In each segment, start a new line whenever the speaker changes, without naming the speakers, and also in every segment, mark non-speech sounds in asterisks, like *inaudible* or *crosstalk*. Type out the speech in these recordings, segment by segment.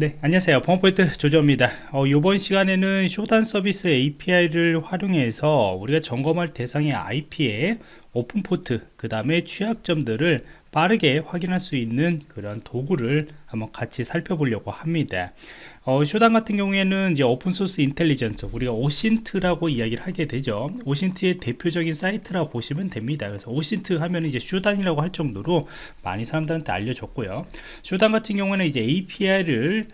네 안녕하세요. 범포인트 조조입니다. 어, 이번 시간에는 Shodan 서비스 API를 활용해서 우리가 점검할 대상의 IP에 open port 그 다음에 취약점들을 빠르게 확인할 수 있는 그런 도구를 한번 같이 살펴보려고 합니다 어, Shodan 같은 경우에는 이제 open source intelligence 우리가 OSINT라고 이야기를 하게 되죠. OSINT의 대표적인 사이트라고 보시면 됩니다. 그래서 OSINT 하면 이제 Shodan이라고 할 정도로 많이 사람들한테 알려졌고요. 쇼단 같은 경우에는 이제 API를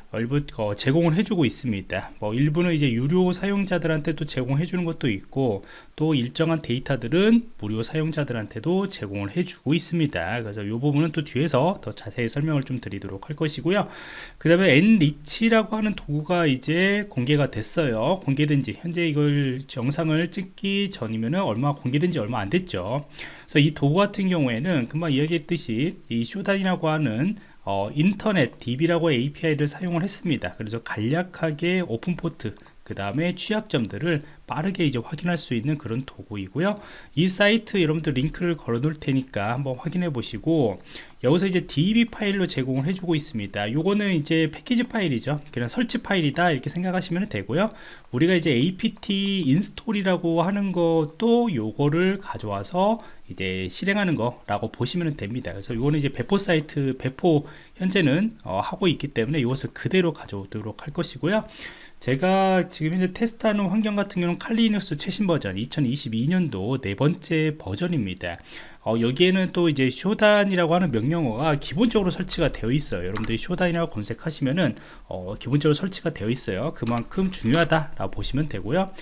어, 제공을 해주고 있습니다. 뭐 일부는 이제 유료 사용자들한테도 제공해 주는 것도 있고 또 일정한 데이터들은 무료 사용자들한테도 제공을 해주고 있습니다. 그래서 이 부분은 또 뒤에서 더 자세히 설명을 좀 드리도록 할 것이고요. 그 다음에 nrich라고 하는 하는 도구가 이제 공개가 됐어요. 공개된 지 현재 이걸 영상을 찍기 전이면은 얼마 공개된 지 얼마 안 됐죠. 그래서 이 도구 같은 경우에는 금방 이야기했듯이 이 Shodan이라고 하는 어, 인터넷 DB라고 API를 사용을 했습니다. 그래서 간략하게 open port 그 다음에 취약점들을 빠르게 이제 확인할 수 있는 그런 도구이고요. 이 사이트 여러분들 링크를 걸어 놓을 테니까 한번 확인해 보시고 여기서 이제 deb 파일로 제공을 해주고 있습니다. 요거는 이제 패키지 파일이죠. 그냥 설치 파일이다 이렇게 생각하시면 되고요. 우리가 이제 apt 인스톨이라고 하는 것도 요거를 가져와서 이제 실행하는 거라고 보시면 됩니다. 그래서 이거는 이제 배포 사이트 배포 현재는 어, 하고 있기 때문에 이것을 그대로 가져오도록 할 것이고요 제가 지금 현재 테스트하는 환경 같은 경우는 칼리 리눅스 최신 버전 2022년도 네 번째 버전입니다. 어, 여기에는 또 이제 Shodan이라고 하는 명령어가 기본적으로 설치가 되어 있어요. 여러분들이 Shodan이라고 검색하시면은 어, 기본적으로 설치가 되어 있어요. 그만큼 중요하다 라고 보시면 되고요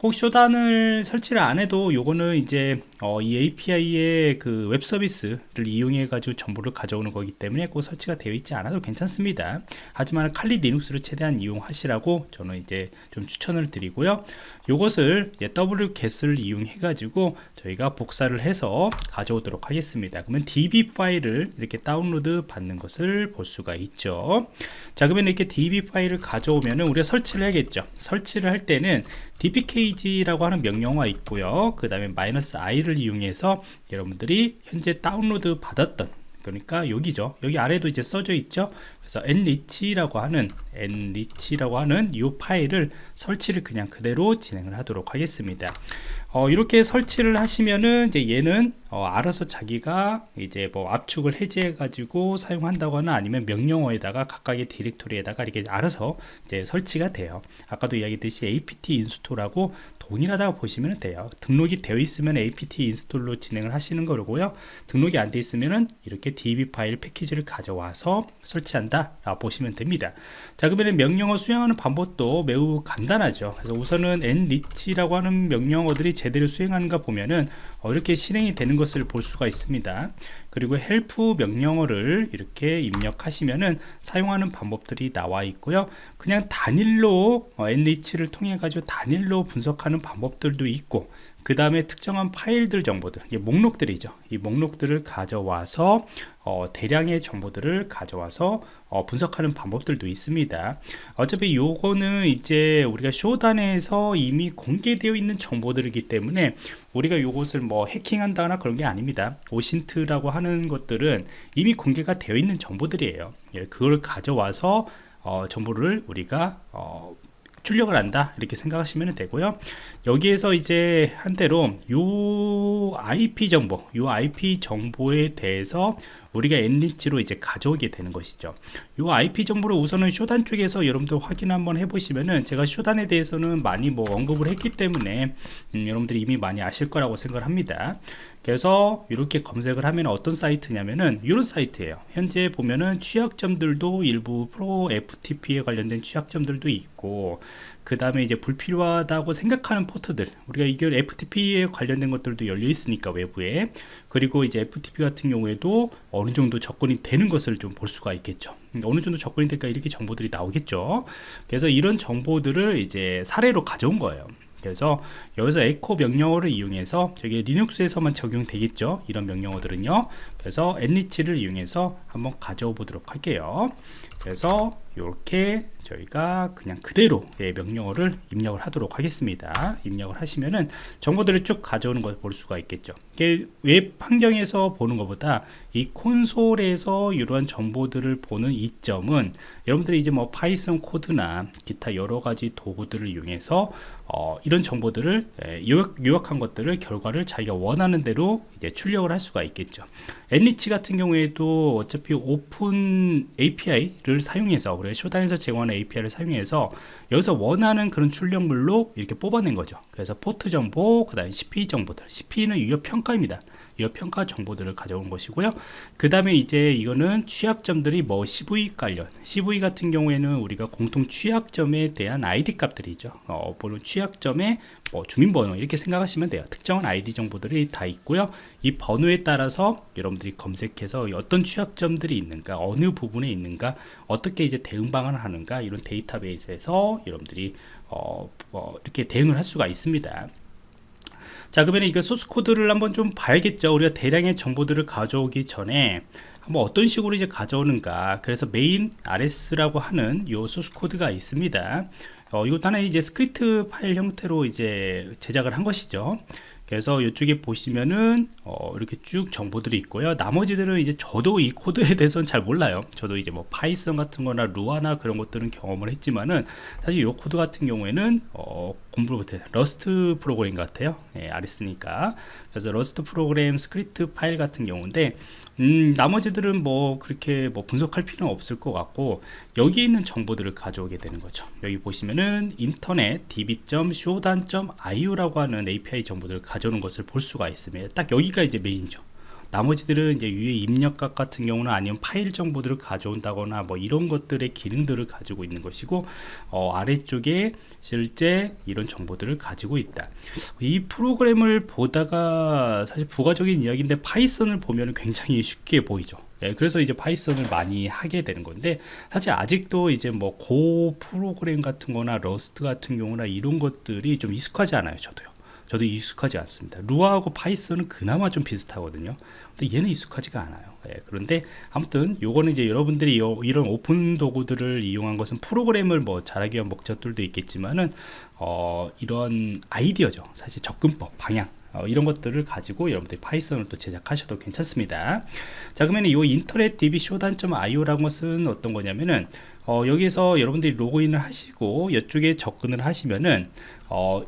꼭 Shodan을 설치를 안 해도 요거는 이제 어, 이 API의 그 웹 서비스를 이용해 가지고 정보를 가져오는 거기 때문에 꼭 설치가 되어 있지 않아도 괜찮습니다. 하지만 칼리 리눅스를 최대한 이용하시라고 저는 이제 좀 추천을 드리고요. 요것을 wget을 이용해 가지고 저희가 복사를 해서 가져오도록 하겠습니다. 그러면 deb 파일을 이렇게 다운로드 받는 것을 볼 수가 있죠. 자 그러면 이렇게 deb 파일을 가져오면은 우리가 설치를 해야겠죠. 설치를 할 때는 dpkg 라고 하는 명령어가 있고요. 그 다음에 마이너스 i를 이용해서 여러분들이 현재 다운로드 받았던 그러니까 여기죠. 여기 아래도 이제 써져 있죠. 그래서 nrich라고 하는 nrich라고 하는 이 파일을 설치를 그냥 그대로 진행을 하도록 하겠습니다. 어, 이렇게 설치를 하시면은 이제 얘는 어, 알아서 자기가 이제 뭐 압축을 해제해 가지고 사용한다거나 아니면 명령어에다가 각각의 디렉토리에다가 이렇게 알아서 이제 설치가 돼요. 아까도 이야기했듯이 apt 인스톨하고 동일하다고 보시면 돼요. 등록이 되어 있으면 apt 인스톨로 진행을 하시는 거고요. 등록이 안 되어 있으면 이렇게 deb 파일 패키지를 가져와서 설치한다 보시면 됩니다. 자 그러면 명령어 수행하는 방법도 매우 간단하죠. 그래서 우선은 nrich라고 하는 명령어들이 제대로 수행하는가 보면은 어, 이렇게 실행이 되는 것을 볼 수가 있습니다. 그리고 help 명령어를 이렇게 입력하시면은 사용하는 방법들이 나와 있고요. 그냥 단일로 어, nrich를 통해 가지고 단일로 분석하는 방법들도 있고 그 다음에 특정한 파일들 정보들 목록들이죠. 이 목록들을 가져와서 어, 대량의 정보들을 가져와서 어, 분석하는 방법들도 있습니다. 어차피 요거는 이제 우리가 쇼단에서 이미 공개되어 있는 정보들이기 때문에 우리가 요것을 뭐 해킹한다거나 그런 게 아닙니다. 오신트라고 하는 것들은 이미 공개가 되어 있는 정보들이에요. 예, 그걸 가져와서 어, 정보를 우리가 어, 출력을 한다 이렇게 생각하시면 되고요. 여기에서 이제 한대로 요 IP 정보 요 IP 정보에 대해서 우리가 엔리치로 이제 가져오게 되는 것이죠. 요 IP 정보를 우선은 쇼단 쪽에서 여러분들 확인 한번 해보시면은 제가 쇼단에 대해서는 많이 뭐 언급을 했기 때문에 음, 여러분들이 이미 많이 아실 거라고 생각을 합니다 그래서 이렇게 검색을 하면 어떤 사이트냐면은 이런 사이트예요. 현재 보면은 취약점들도 일부 프로 FTP에 관련된 취약점들도 있고 그 다음에 이제 불필요하다고 생각하는 포트들 우리가 이게 FTP에 관련된 것들도 열려 있으니까 외부에. 그리고 이제 FTP 같은 경우에도 어느 정도 접근이 되는 것을 좀 볼 수가 있겠죠. 음, 어느 정도 접근이 될까 이렇게 정보들이 나오겠죠. 그래서 이런 정보들을 이제 사례로 가져온 거예요 그래서 여기서 에코 명령어를 이용해서 저게 리눅스에서만 적용되겠죠? 이런 명령어들은요. 그래서 nrich를 이용해서 한번 가져오 보도록 할게요. 그래서 이렇게 저희가 그냥 그대로 예, 명령어를 입력을 하도록 하겠습니다. 입력을 하시면은 정보들을 쭉 가져오는 걸 볼 수가 있겠죠. 웹 환경에서 보는 것보다 이 콘솔에서 이러한 정보들을 보는 이점은 여러분들이 이제 뭐 파이썬 코드나 기타 여러 가지 도구들을 이용해서 어, 이런 정보들을 예, 요약, 요약한 것들을 결과를 자기가 원하는 대로 이제 출력을 할 수가 있겠죠 nrich 같은 경우에도 어차피 open API를 사용해서 우리가 Shodan에서 제공하는 API를 사용해서 여기서 원하는 그런 출력물로 이렇게 뽑아낸 거죠. 그래서 포트 정보 그 다음에 CPE 정보들. CPE는 유효 평가입니다 유효 평가 정보들을 가져온 것이고요. 그 다음에 이제 이거는 취약점들이 뭐 CV 관련 CV 같은 경우에는 우리가 공통 취약점에 대한 ID 값들이죠. 어, 물론 취약점의 뭐 주민번호 이렇게 생각하시면 돼요. 특정한 아이디 정보들이 다 있고요. 이 번호에 따라서 여러분들이 검색해서 어떤 취약점들이 있는가 어느 부분에 있는가 어떻게 이제 대응 방안을 하는가 이런 데이터베이스에서 여러분들이 어, 어, 이렇게 대응을 할 수가 있습니다 자 그러면 이거 소스 코드를 한번 좀 봐야겠죠. 우리가 대량의 정보들을 가져오기 전에 한번 어떤 식으로 이제 가져오는가. 그래서 main.rs라고 하는 요 소스 코드가 있습니다. 어, 이것도 하나의 이제 스크립트 파일 형태로 이제 제작을 한 것이죠. 그래서 이쪽에 보시면은 어, 이렇게 쭉 정보들이 있고요. 나머지들은 이제 저도 이 코드에 *laughs* 대해서는 잘 몰라요. 저도 이제 뭐 파이썬 같은 거나 Lua나 그런 것들은 경험을 했지만은 사실 이 코드 같은 경우에는 어, 공부를 못해 Rust 프로그램 같아요. 예, RS니까. 그래서 Rust 프로그램 스크립트 파일 같은 경우인데 음, 나머지들은 뭐 그렇게 뭐 분석할 필요는 없을 것 같고 여기 있는 정보들을 가져오게 되는 거죠. 여기 보시면은 internetdb.shodan.io라고 하는 API 정보들을 가져오는 것을 볼 수가 있습니다. 딱 여기가 이제 메인이죠 나머지들은 이제 위에 입력값 같은 경우는 아니면 파일 정보들을 가져온다거나 뭐 이런 것들의 기능들을 가지고 있는 것이고 어, 아래쪽에 실제 이런 정보들을 가지고 있다. 이 프로그램을 보다가 사실 부가적인 이야기인데 파이썬을 보면 굉장히 쉽게 보이죠. 예, 그래서 이제 파이썬을 많이 하게 되는 건데 사실 아직도 이제 뭐 Go 프로그램 같은 거나 Rust 같은 경우나 이런 것들이 좀 익숙하지 않아요 저도요 저도 익숙하지 않습니다. Lua하고 파이썬은 그나마 좀 비슷하거든요. 근데 얘는 익숙하지가 않아요. 예, 그런데 아무튼 요거는 이제 여러분들이 요, 이런 오픈 도구들을 이용한 것은 프로그램을 뭐 잘하기 위한 목적들도 있겠지만은 어, 이런 아이디어죠. 사실 접근법 방향 어, 이런 것들을 가지고 여러분들이 파이썬을 또 제작하셔도 괜찮습니다. 자 그러면 이 인터넷 db 쇼단.io라는 것은 어떤 거냐면은 어, 여기서 여러분들이 로그인을 하시고 이쪽에 접근을 하시면은 어,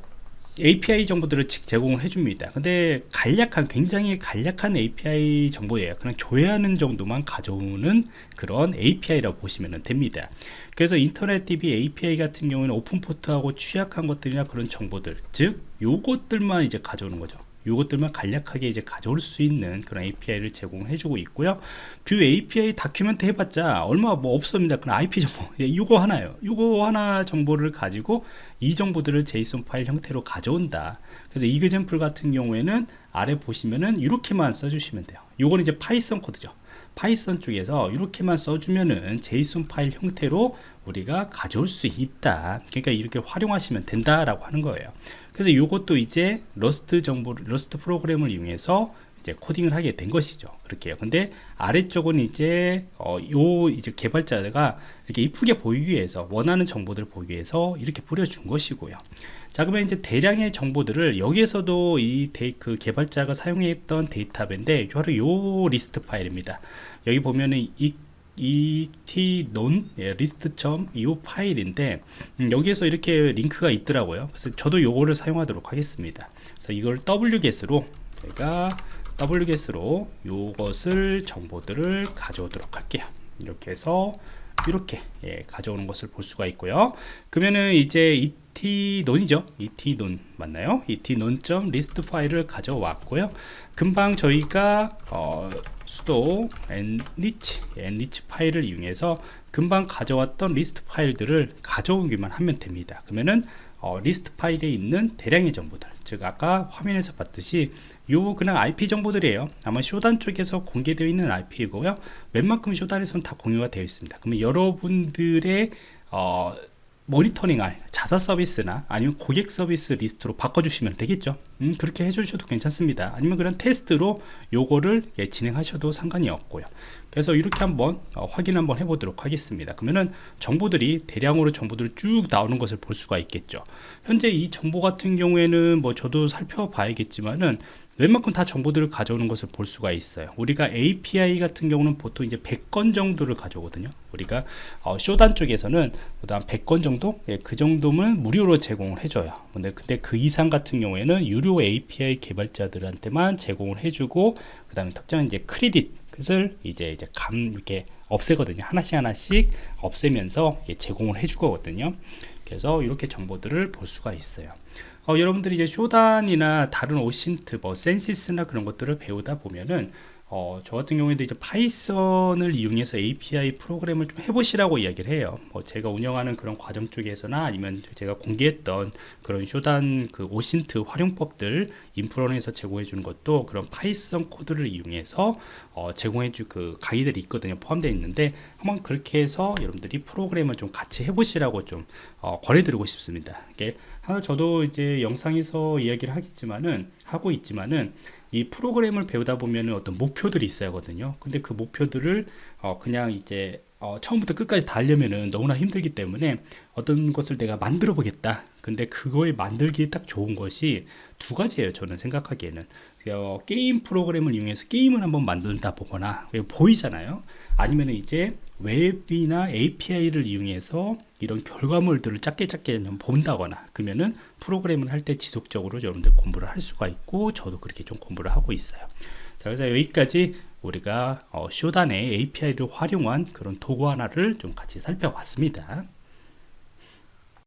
API 정보들을 제공을 해줍니다. 근데 간략한 굉장히 간략한 API 정보예요. 그냥 조회하는 정도만 가져오는 그런 API라고 보시면 됩니다. 그래서 인터넷 DB API 같은 경우는 open port하고 취약한 것들이나 그런 정보들 즉 요것들만 이제 가져오는 거죠 요것들만 간략하게 이제 가져올 수 있는 그런 API를 제공해 주고 있고요. view API document 해봤자 얼마 뭐 없습니다. 그냥 IP 정보. *laughs* 예, 이거 하나요. 이거 하나 정보를 가지고 이 정보들을 JSON 파일 형태로 가져온다. 그래서 example 같은 경우에는 아래 보시면은 이렇게만 써주시면 돼요. 요거는 이제 파이썬 코드죠. Python 쪽에서 이렇게만 써주면은 JSON 파일 형태로 우리가 가져올 수 있다. 그러니까 이렇게 활용하시면 된다라고 하는 거예요 그래서 이것도 이제 Rust 정보 Rust 프로그램을 이용해서 이제 코딩을 하게 된 것이죠. 그렇게요. 근데 아래쪽은 이제 어, 요 이제 개발자가 이렇게 이쁘게 보이기 위해서 원하는 정보들을 보기 위해서 이렇게 뿌려준 것이고요. 자 그러면 이제 대량의 정보들을 여기에서도 이 그 개발자가 사용했던 데이터인데 바로 요 리스트 파일입니다. 여기 보면은 이 et non 리스트.io 예, 파일인데 음, 여기에서 이렇게 링크가 있더라고요. 그래서 저도 요거를 사용하도록 하겠습니다. 그래서 이걸 wget으로 제가 wget으로 요것을 정보들을 가져오도록 할게요. 이렇게 해서 이렇게 예, 가져오는 것을 볼 수가 있고요. 그러면은 이제 et논이죠. et논 맞나요? 리스트 파일을 가져왔고요. 금방 저희가 어, sudo enrich enrich 파일을 이용해서 금방 가져왔던 리스트 파일들을 가져오기만 하면 됩니다. 그러면은 어, 리스트 파일에 있는 대량의 정보들 즉 아까 화면에서 봤듯이 요 그냥 IP 정보들이에요. 아마 Shodan 쪽에서 공개되어 있는 IP이고요. 웬만큼 Shodan에서는 다 공유가 되어 있습니다. 그러면 여러분들의 어, 모니터링할 자사 서비스나 아니면 고객 서비스 리스트로 바꿔주시면 되겠죠. 음, 그렇게 해주셔도 괜찮습니다. 아니면 그런 테스트로 요거를 예, 진행하셔도 상관이 없고요. 그래서 이렇게 한번 어, 확인 한번 해보도록 하겠습니다. 그러면은 정보들이 대량으로 정보들이 쭉 나오는 것을 볼 수가 있겠죠. 현재 이 정보 같은 경우에는 뭐 저도 살펴봐야겠지만은 웬만큼 다 정보들을 가져오는 것을 볼 수가 있어요. 우리가 API 같은 경우는 보통 이제 100건 정도를 가져오거든요. 우리가 어, Shodan 쪽에서는 그다음 100건 정도? 예, 그 정도면 무료로 제공을 해줘요. 근데 근데 그 이상 같은 경우에는 유료 API 개발자들한테만 제공을 해주고 그 다음에 특정한 이제 크레딧을 이제 이제 감 이렇게 없애거든요. 하나씩 하나씩 없애면서 예, 제공을 해주거든요. 그래서 이렇게 정보들을 볼 수가 있어요 어, 여러분들이 이제 Shodan이나 다른 OSINT, 뭐 Censys나 그런 것들을 배우다 보면은 어, 저 같은 경우에도 이제 Python을 이용해서 API 프로그램을 좀 해보시라고 이야기를 해요. 뭐 제가 운영하는 그런 과정 쪽에서나 아니면 제가 공개했던 그런 Shodan 그 OSINT 활용법들 인프런에서 제공해 주는 것도 그런 Python 코드를 이용해서 어, 제공해 줄그 강의들이 있거든요. 포함되어 있는데 한번 그렇게 해서 여러분들이 프로그램을 좀 같이 해보시라고 좀 어, 권해드리고 싶습니다. 이게. 저도 이제 영상에서 이야기를 하겠지만은 하고 있지만은 이 프로그램을 배우다 보면 어떤 목표들이 있어야 하거든요. 근데 그 목표들을 어 그냥 이제 어 처음부터 끝까지 달려면은 너무나 힘들기 때문에 어떤 것을 내가 만들어 보겠다. 근데 그거에 만들기에 딱 좋은 것이 두 가지예요 저는 생각하기에는. 어, 게임 프로그램을 이용해서 게임을 한번 만든다 보거나 보이잖아요. 아니면 이제 웹이나 API를 이용해서 이런 결과물들을 작게 작게 본다거나 그러면은 프로그램을 할 때 지속적으로 여러분들 공부를 할 수가 있고 저도 그렇게 좀 공부를 하고 있어요. 자 그래서 여기까지 우리가 어, 쇼단의 API를 활용한 그런 도구 하나를 좀 같이 살펴봤습니다